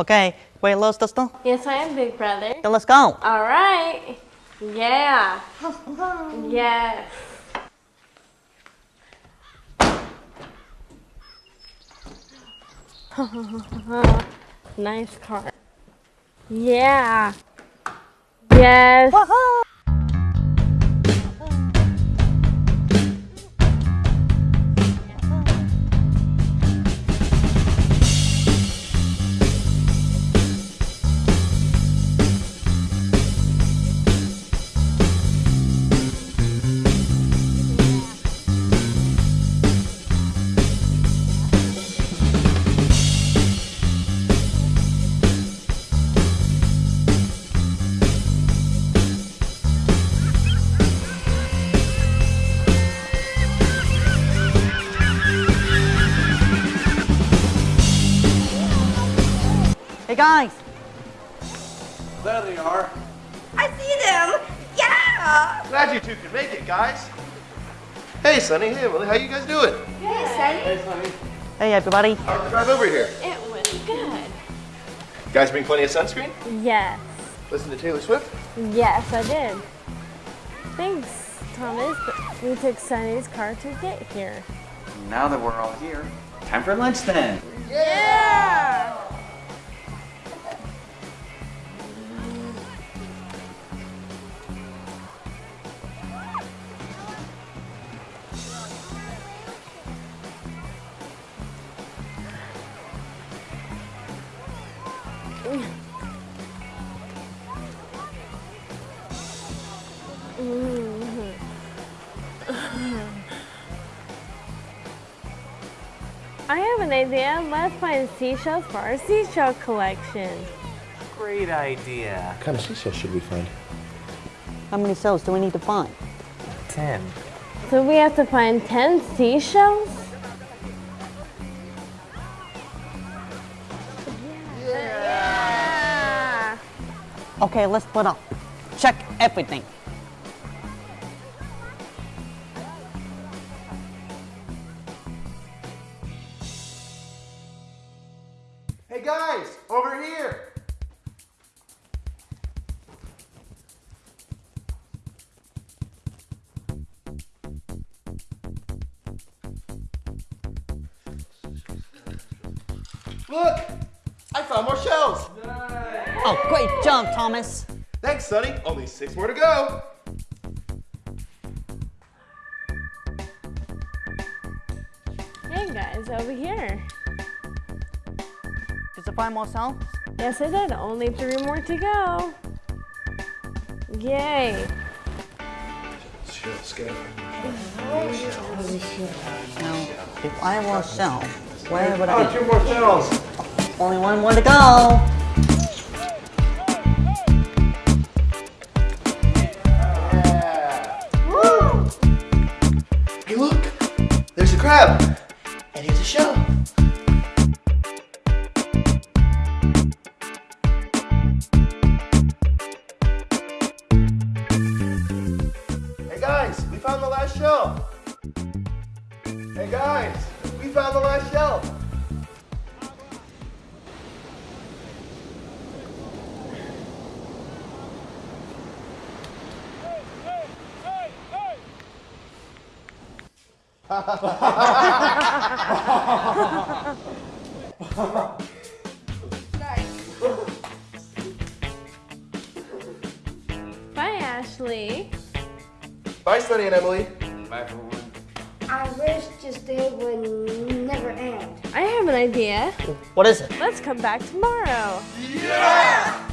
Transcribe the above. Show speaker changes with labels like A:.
A: Okay, wait, little sister.
B: Yes, I am big brother.
A: Then let's go.
B: All right. Yeah. yes. nice car. Yeah. Yes.
A: Hey guys,
C: There they are.
D: I see them. Yeah.
C: Glad you two could make it, guys. Hey, Sonny. Hey, Emily. How you guys doing?
D: Hey, Sonny.
C: Hey, Sonny.
A: hey everybody.
C: How'd the drive over here?
B: It was good.
C: Guys bring plenty of sunscreen?
B: Yes.
C: Listen to Taylor Swift?
B: Yes, I did. Thanks, Thomas. But we took Sonny's car to get here.
E: Now that we're all here, time for lunch then.
B: Yeah. I have an idea. Let's find seashells for our seashell collection.
E: Great idea.
C: What kind of seashells should we find?
A: How many cells do we need to find?
E: Ten.
B: So we have to find 10 seashells? Yeah.
A: Okay, let's put up. Check everything.
C: Guys. Over here. Look! I found more shells!
A: Oh, great job, Thomas.
C: Thanks, Sonny. Only six more to go.
B: Hey guys, over here.
A: Did you find more cells?
B: Yes, I did. Only three more to go. Yay.
C: Shells,
A: Now, if I were a cell, where would I be?
C: two more shells.
A: Only one more to go.
C: Hey, look! There's a crab! And here's a shell. Guys, we found the last shell. Hey guys, we found the last shell.
B: Bye, Ashley.
C: Bye, Sonny and Emily.
E: Bye, everyone.
D: I wish this day would never end.
B: I have an idea.
A: What is it?
B: Let's come back tomorrow.
C: Yeah!